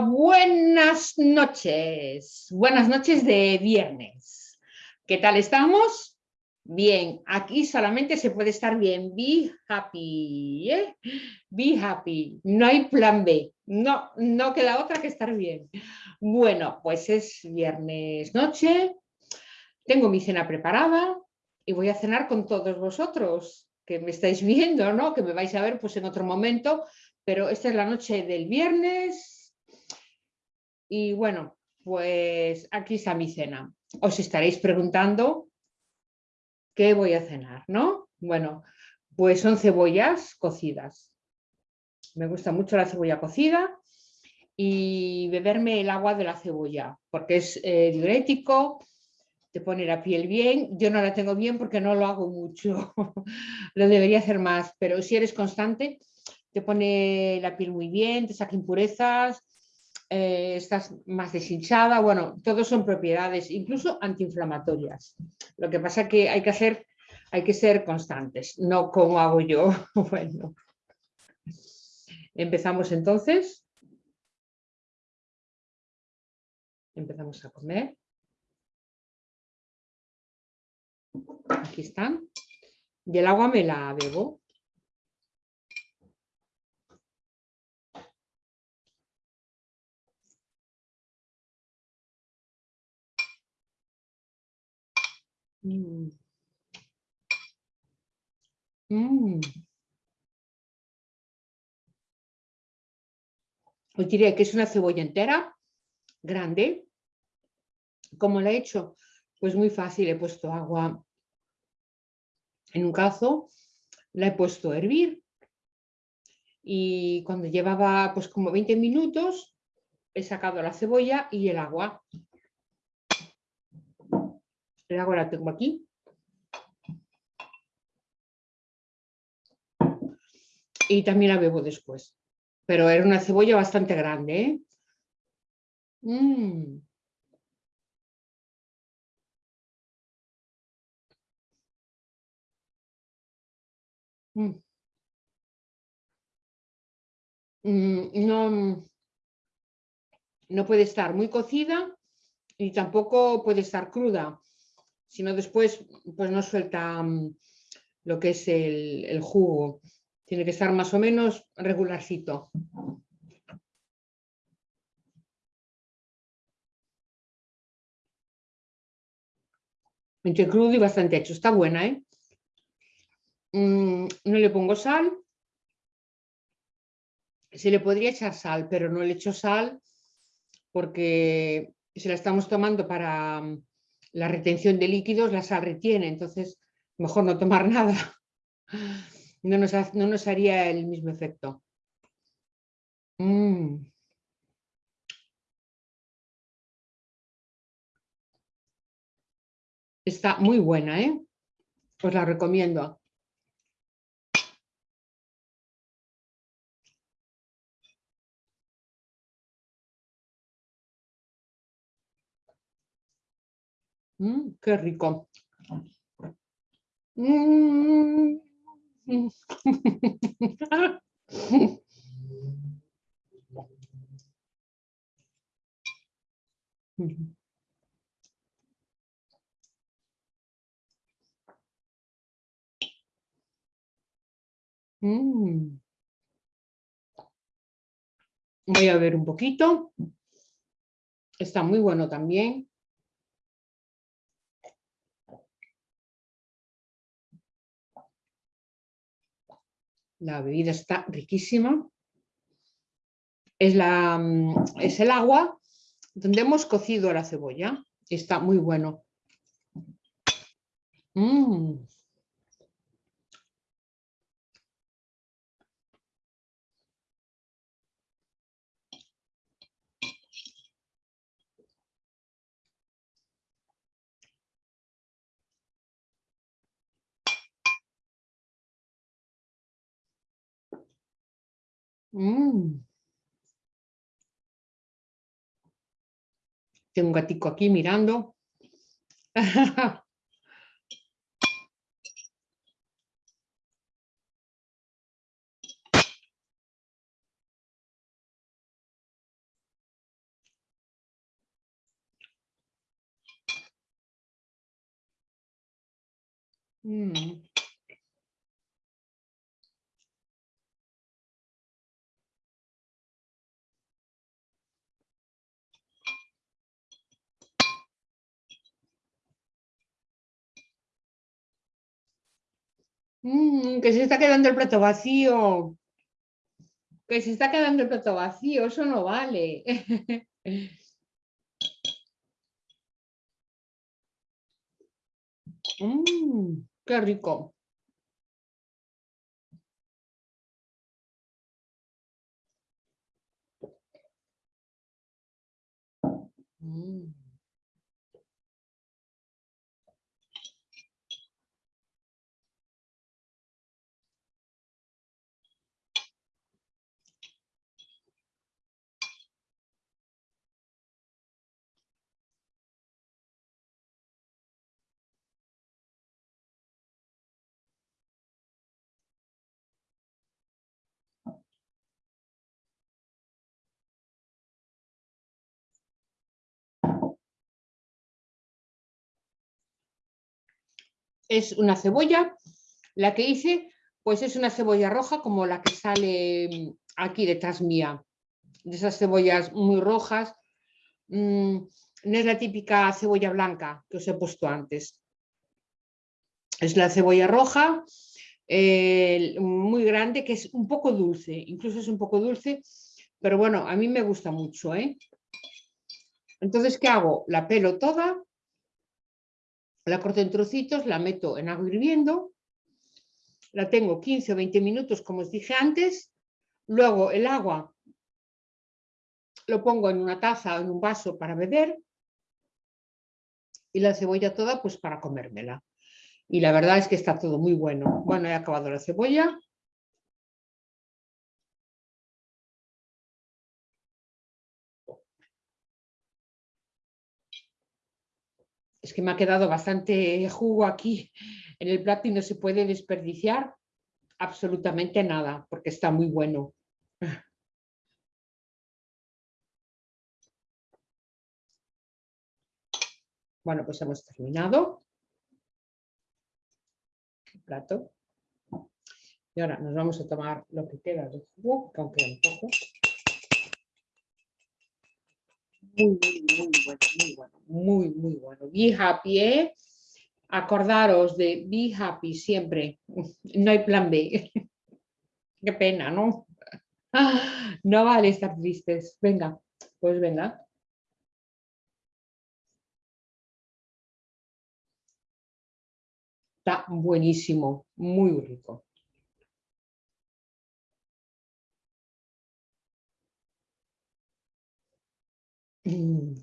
Buenas noches. Buenas noches de viernes. ¿Qué tal estamos? Bien, aquí solamente se puede estar bien. Be happy. ¿eh? Be happy. No hay plan B. No, no queda otra que estar bien. Bueno, pues es viernes noche. Tengo mi cena preparada y voy a cenar con todos vosotros que me estáis viendo, ¿no? Que me vais a ver pues en otro momento pero esta es la noche del viernes y bueno, pues aquí está mi cena. Os estaréis preguntando qué voy a cenar, ¿no? Bueno, pues son cebollas cocidas. Me gusta mucho la cebolla cocida y beberme el agua de la cebolla, porque es eh, diurético, te pone la piel bien. Yo no la tengo bien porque no lo hago mucho, lo debería hacer más, pero si eres constante, te pone la piel muy bien, te saca impurezas, eh, estás más deshinchada, bueno, todos son propiedades, incluso antiinflamatorias. Lo que pasa que hay que hacer, hay que ser constantes, no como hago yo. bueno, empezamos entonces. Empezamos a comer. Aquí están. Y el agua me la bebo. Mm. Mm. Os diré que es una cebolla entera, grande. ¿Cómo la he hecho? Pues muy fácil, he puesto agua en un cazo, la he puesto a hervir y cuando llevaba pues como 20 minutos he sacado la cebolla y el agua agua la tengo aquí. Y también la bebo después. Pero era una cebolla bastante grande. ¿eh? Mm. Mm. Mm, no, no puede estar muy cocida y tampoco puede estar cruda sino después pues no suelta mm, lo que es el, jugo. Tiene que estar más o menos regularcito. Entre crudo y bastante hecho. Está buena, ¿eh? Mm, no le pongo sal. Se le podría echar sal, pero no le echo sal porque se la estamos tomando para mm, la retención de líquidos, la sal retiene, entonces mejor no tomar nada. No nos, no nos haría el mismo efecto. Mm. Está muy buena, ¿eh? Os la recomiendo. Mm, qué rico. Mm. Voy a ver un poquito. Está muy bueno también. La bebida está riquísima. Es, la, mm, es el agua donde hemos cocido la cebolla. Está muy bueno. Mm. Mm. Tengo un gatico aquí mirando. Mm. Mm, que se está quedando el plato vacío. Que se está quedando el plato vacío, eso no vale. Mm, qué rico. Mm. Es una cebolla, la que hice, pues es una cebolla roja como la que sale mm, aquí detrás mía, de esas cebollas muy rojas, mm, no es la típica cebolla blanca que os he puesto antes, es la cebolla roja, muy grande, que es un poco dulce, incluso es un poco dulce, pero bueno, a mí me gusta mucho. ¿eh? Entonces, ¿qué hago? La pelo toda la corto en trocitos, la meto en agua hirviendo, la tengo 15 o 20 minutos, como os dije antes. Luego el agua lo pongo en una taza o en un vaso para beber y la cebolla toda pues para comérmela. Y la verdad es que está todo muy bueno. Bueno, he acabado la cebolla. Es que me ha quedado bastante jugo aquí en el plato y no se puede desperdiciar absolutamente nada porque está muy bueno. Bueno, pues hemos terminado el plato. Y ahora nos vamos a tomar lo que queda de jugo, que aún queda un poco muy, muy, muy bueno, muy bueno, muy, muy bueno. Be happy, ¿eh? Acordaros de be happy siempre. No hay plan B. Qué pena, ¿no? No vale estar tristes. Venga, pues venga. Está buenísimo, muy rico. Mm.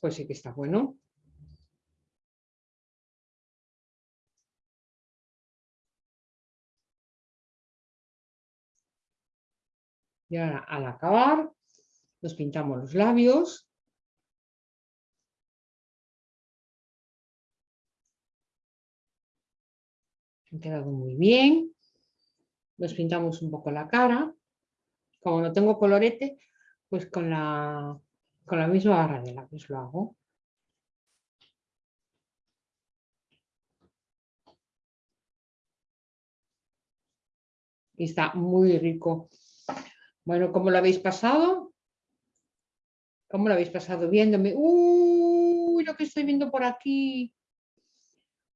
Pues sí que está bueno. Y ahora al acabar nos pintamos los labios. Han quedado muy bien. Nos pintamos un poco la cara como no tengo colorete, pues con la, con la misma barra de lápiz lo hago. Y está muy rico. Bueno, ¿cómo lo habéis pasado? ¿Cómo lo habéis pasado viéndome? ¡Uy! Lo que estoy viendo por aquí.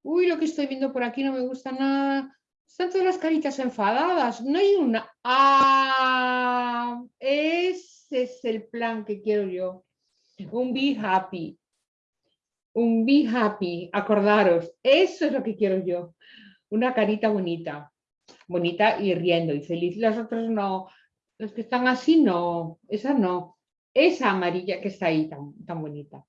Uy, lo que estoy viendo por aquí no me gusta nada. Están todas las caritas enfadadas. No hay una. Ah, ese es el plan que quiero yo. Un be happy. Un be happy. Acordaros. Eso es lo que quiero yo. Una carita bonita. Bonita y riendo y feliz. Las otras no. Los que están así no. Esa no. Esa amarilla que está ahí tan, tan bonita.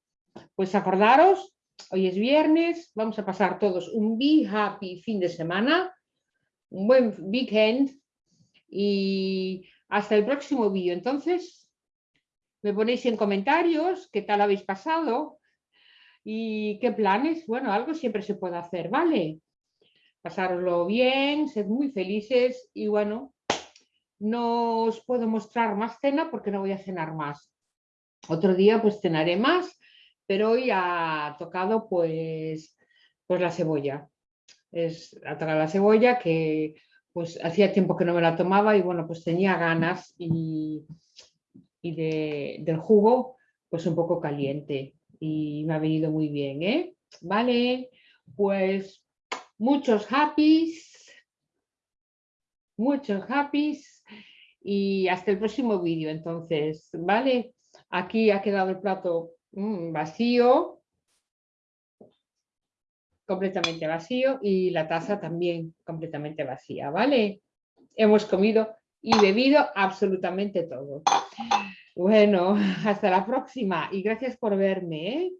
Pues acordaros. Hoy es viernes. Vamos a pasar todos un be happy fin de semana un buen weekend y hasta el próximo vídeo. Entonces, me ponéis en comentarios qué tal habéis pasado y qué planes. Bueno, algo siempre se puede hacer, ¿vale? Pasároslo bien, sed muy felices y bueno, no os puedo mostrar más cena porque no voy a cenar más. Otro día pues cenaré más pero hoy ha tocado pues, pues la cebolla. Es, ha tocado la cebolla que pues hacía tiempo que no me la tomaba y bueno, pues tenía ganas y, y de, del jugo pues un poco caliente y me ha venido muy bien, ¿eh? Vale, pues muchos happies, muchos happies y hasta el próximo vídeo entonces, ¿vale? Aquí ha quedado el plato mm, vacío, completamente vacío y la taza también completamente vacía, ¿vale? Hemos comido y bebido absolutamente todo. Bueno, hasta la próxima y gracias por verme. ¿eh?